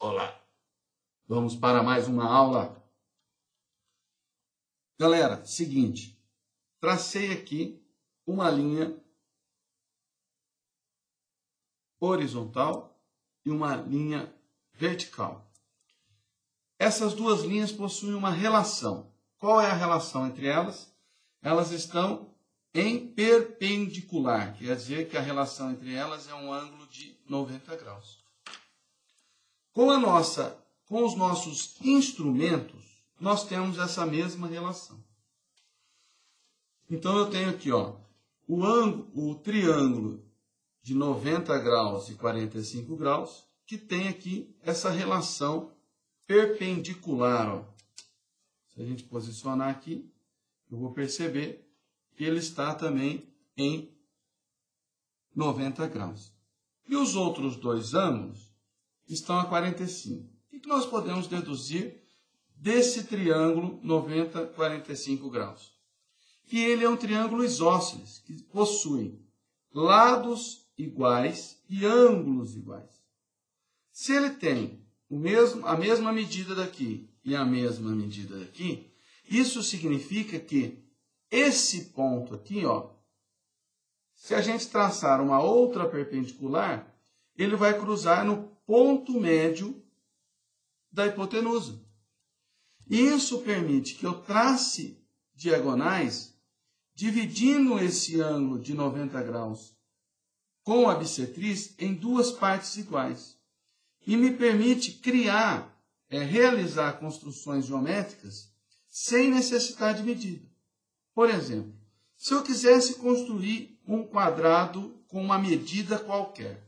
Olá! Vamos para mais uma aula. Galera, seguinte, tracei aqui uma linha horizontal e uma linha vertical. Essas duas linhas possuem uma relação. Qual é a relação entre elas? Elas estão em perpendicular, quer dizer que a relação entre elas é um ângulo de 90 graus. Com a nossa, com os nossos instrumentos, nós temos essa mesma relação. Então eu tenho aqui, ó, o ângulo, o triângulo de 90 graus e 45 graus, que tem aqui essa relação perpendicular. Ó. Se a gente posicionar aqui, eu vou perceber ele está também em 90 graus. E os outros dois ângulos estão a 45. O que nós podemos deduzir desse triângulo 90, 45 graus? Que ele é um triângulo isósceles, que possui lados iguais e ângulos iguais. Se ele tem o mesmo, a mesma medida daqui e a mesma medida daqui, isso significa que esse ponto aqui, ó, se a gente traçar uma outra perpendicular, ele vai cruzar no ponto médio da hipotenusa. Isso permite que eu trace diagonais dividindo esse ângulo de 90 graus com a bissetriz em duas partes iguais. E me permite criar, é, realizar construções geométricas sem necessidade de medida. Por exemplo, se eu quisesse construir um quadrado com uma medida qualquer,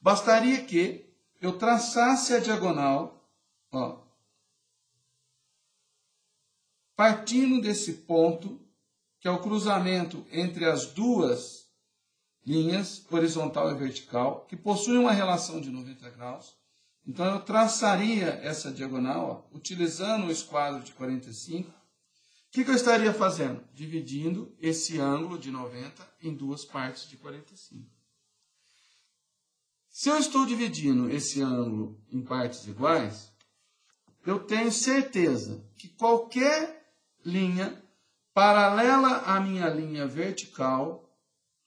bastaria que eu traçasse a diagonal, ó, partindo desse ponto, que é o cruzamento entre as duas linhas, horizontal e vertical, que possuem uma relação de 90 graus. Então, eu traçaria essa diagonal, ó, utilizando o esquadro de 45, o que, que eu estaria fazendo? Dividindo esse ângulo de 90 em duas partes de 45. Se eu estou dividindo esse ângulo em partes iguais, eu tenho certeza que qualquer linha paralela à minha linha vertical,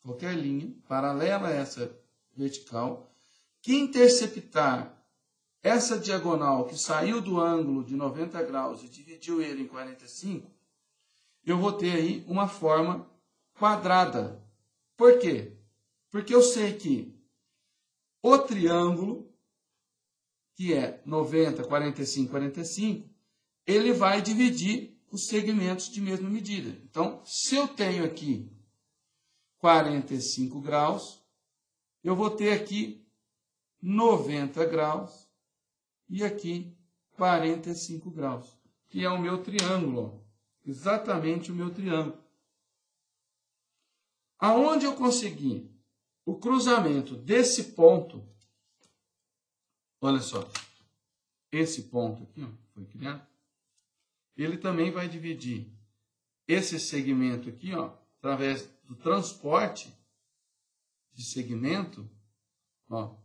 qualquer linha paralela a essa vertical, que interceptar essa diagonal que saiu do ângulo de 90 graus e dividiu ele em 45, eu vou ter aí uma forma quadrada. Por quê? Porque eu sei que o triângulo, que é 90, 45, 45, ele vai dividir os segmentos de mesma medida. Então, se eu tenho aqui 45 graus, eu vou ter aqui 90 graus e aqui 45 graus, que é o meu triângulo exatamente o meu triângulo. Aonde eu consegui o cruzamento desse ponto, olha só, esse ponto aqui ó, foi criado, ele também vai dividir esse segmento aqui, ó, através do transporte de segmento, ó,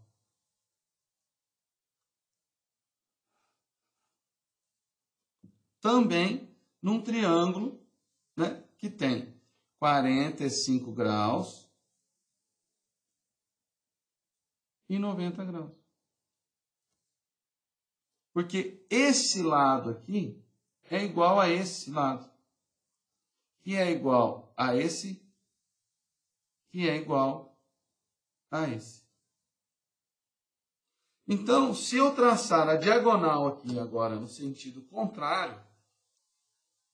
também num triângulo né, que tem 45 graus e 90 graus. Porque esse lado aqui é igual a esse lado, que é igual a esse, que é igual a esse. Então, se eu traçar a diagonal aqui agora no sentido contrário,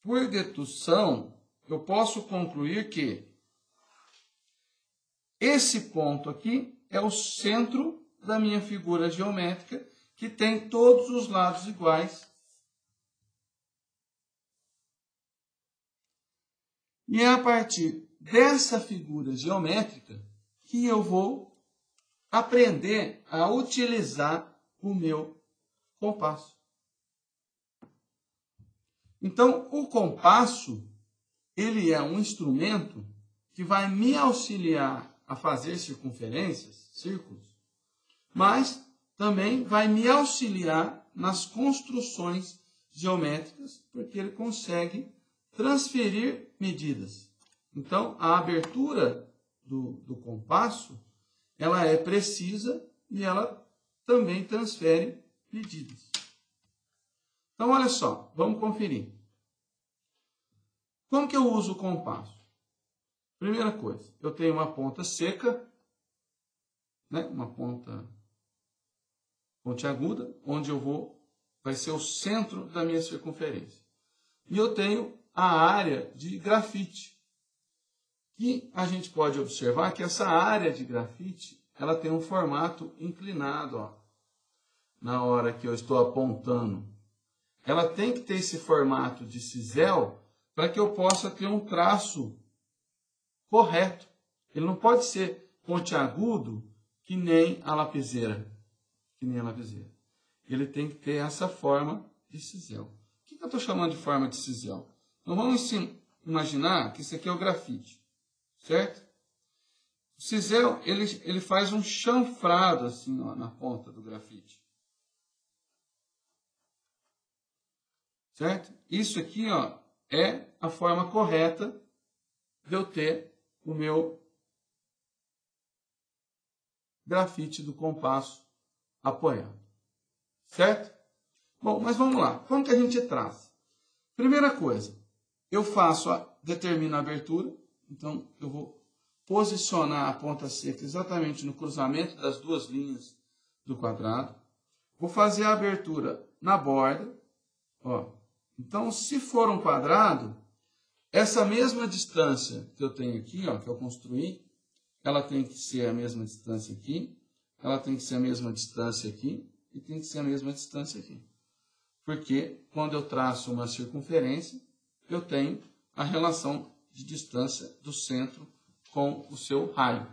por dedução, eu posso concluir que esse ponto aqui é o centro da minha figura geométrica, que tem todos os lados iguais. E é a partir dessa figura geométrica que eu vou aprender a utilizar o meu compasso. Então, o compasso, ele é um instrumento que vai me auxiliar a fazer circunferências, círculos, mas também vai me auxiliar nas construções geométricas, porque ele consegue transferir medidas. Então, a abertura do, do compasso, ela é precisa e ela também transfere medidas. Então, olha só, vamos conferir. Como que eu uso o compasso? Primeira coisa, eu tenho uma ponta seca, né? uma ponta pontiaguda, onde eu vou, vai ser o centro da minha circunferência. E eu tenho a área de grafite, que a gente pode observar que essa área de grafite, ela tem um formato inclinado, ó, na hora que eu estou apontando. Ela tem que ter esse formato de cisel para que eu possa ter um traço correto. Ele não pode ser pontiagudo que nem a lapiseira que nem a lapiseira. Ele tem que ter essa forma de cisel. O que, eu estou chamando de forma de cisel? Então vamos imaginar que isso aqui é o grafite, certo? O cisel, ele, ele faz um chanfrado assim ó, na ponta do grafite. Certo? Isso aqui ó, é a forma correta de eu ter o meu grafite do compasso apoiando. Certo? Bom, mas vamos lá. Como que a gente traz? Primeira coisa, eu faço, a, determino a abertura. Então, eu vou posicionar a ponta seca exatamente no cruzamento das duas linhas do quadrado. Vou fazer a abertura na borda. Ó. Então, se for um quadrado, essa mesma distância que eu tenho aqui, ó, que eu construí, ela tem que ser a mesma distância aqui ela tem que ser a mesma distância aqui e tem que ser a mesma distância aqui. Porque quando eu traço uma circunferência, eu tenho a relação de distância do centro com o seu raio.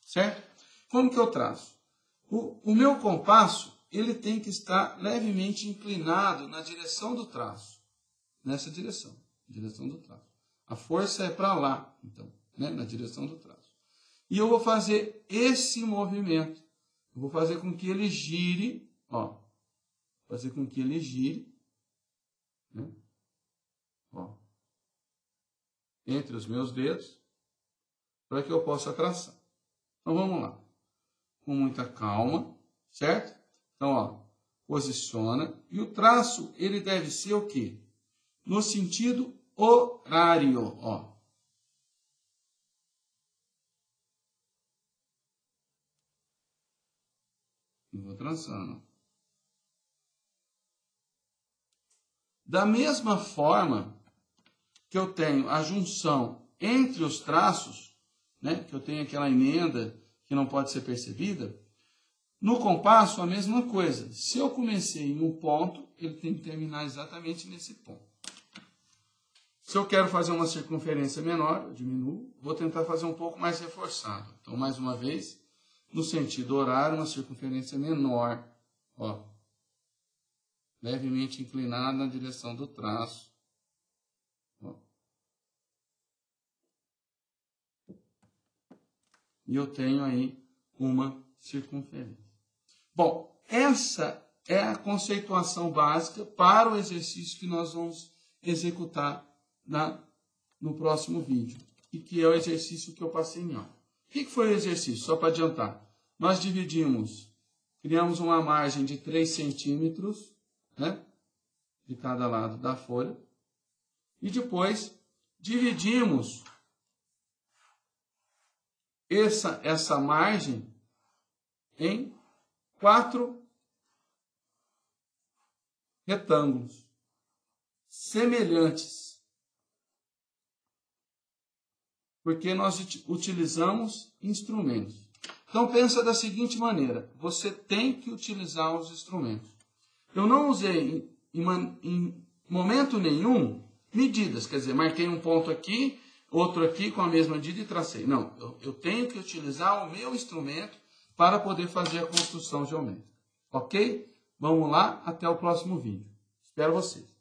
Certo? Como que eu traço? O, o meu compasso ele tem que estar levemente inclinado na direção do traço. Nessa direção. Direção do traço. A força é para lá, então, né? na direção do traço. E eu vou fazer esse movimento eu vou fazer com que ele gire, ó, fazer com que ele gire, né? ó, entre os meus dedos, para que eu possa traçar. Então vamos lá, com muita calma, certo? Então, ó, posiciona e o traço ele deve ser o quê? No sentido horário, ó. e vou traçando. Da mesma forma que eu tenho a junção entre os traços, né, que eu tenho aquela emenda que não pode ser percebida, no compasso a mesma coisa. Se eu comecei em um ponto, ele tem que terminar exatamente nesse ponto. Se eu quero fazer uma circunferência menor, eu diminuo, vou tentar fazer um pouco mais reforçado. Então, mais uma vez, no sentido horário, uma circunferência menor, ó, levemente inclinada na direção do traço. E eu tenho aí uma circunferência. Bom, essa é a conceituação básica para o exercício que nós vamos executar na, no próximo vídeo, e que é o exercício que eu passei em aula. O que foi o exercício? Só para adiantar. Nós dividimos, criamos uma margem de 3 centímetros, né? De cada lado da folha. E depois dividimos essa, essa margem em quatro retângulos semelhantes porque nós utilizamos instrumentos. Então pensa da seguinte maneira: você tem que utilizar os instrumentos. Eu não usei em, em, em momento nenhum medidas, quer dizer, marquei um ponto aqui, outro aqui com a mesma medida e tracei. Não, eu, eu tenho que utilizar o meu instrumento para poder fazer a construção geométrica. Ok? Vamos lá, até o próximo vídeo. Espero vocês.